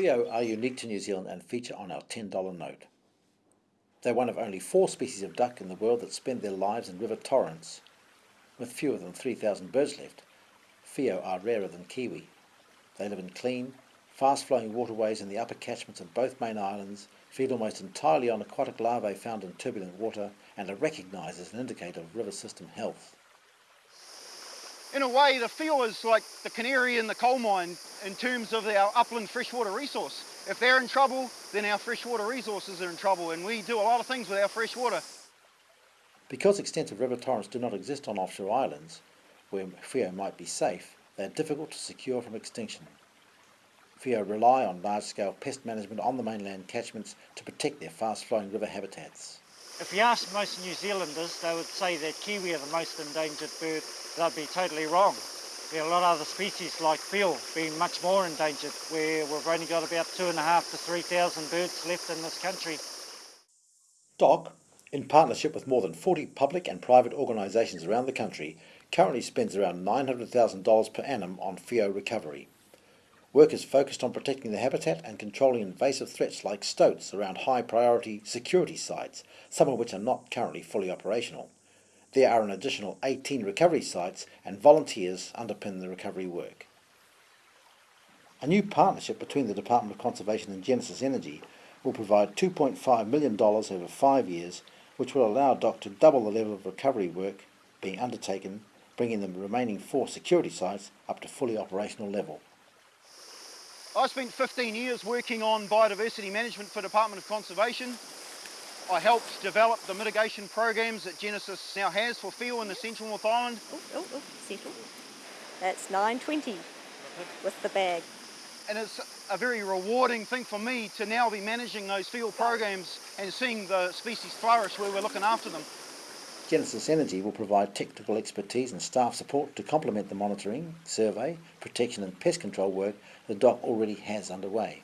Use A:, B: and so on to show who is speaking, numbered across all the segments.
A: Whio are unique to New Zealand and feature on our $10 note. They're one of only four species of duck in the world that spend their lives in river torrents. With fewer than 3,000 birds left, Whio are rarer than kiwi. They live in clean, fast-flowing waterways in the upper catchments of both main islands, feed almost entirely on aquatic larvae found in turbulent water, and are recognised as an indicator of river system health
B: in a way, the Whio is like the canary in the coal mine in terms of our upland freshwater resource. If they're in trouble, then our freshwater resources are in trouble, and we do a lot of things with our freshwater.
A: Because extensive river torrents do not exist on offshore islands, where Whio might be safe, they are difficult to secure from extinction. Whio rely on large-scale pest management on the mainland catchments to protect their fast-flowing river habitats.
C: If you ask most New Zealanders, they would say that kiwi are the most endangered bird they'd be totally wrong. There are a lot of other species like Whio being much more endangered, where we've only got about two and a half to 3,000 birds left in this country.
A: DOC, in partnership with more than 40 public and private organisations around the country, currently spends around $900,000 per annum on Whio recovery. Work is focused on protecting the habitat and controlling invasive threats like stoats around high priority security sites, some of which are not currently fully operational. There are an additional 18 recovery sites and volunteers underpin the recovery work. A new partnership between the Department of Conservation and Genesis Energy will provide $2.5 million over five years, which will allow DOC to double the level of recovery work being undertaken, bringing the remaining four security sites up to fully operational level.
B: I spent 15 years working on biodiversity management for Department of Conservation I helped develop the mitigation programs that Genesis now has for Whio in the Central North Island.
D: Oh, oh, oh, settle. That's 920 with the bag.
B: And it's a very rewarding thing for me to now be managing those field programs and seeing the species flourish where we're looking after them.
A: Genesis Energy will provide technical expertise and staff support to complement the monitoring, survey, protection and pest control work the DOC already has underway.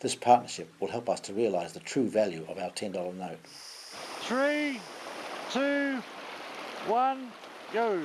A: This partnership will help us to realise the true value of our $10 note.
C: Three, two, one, go.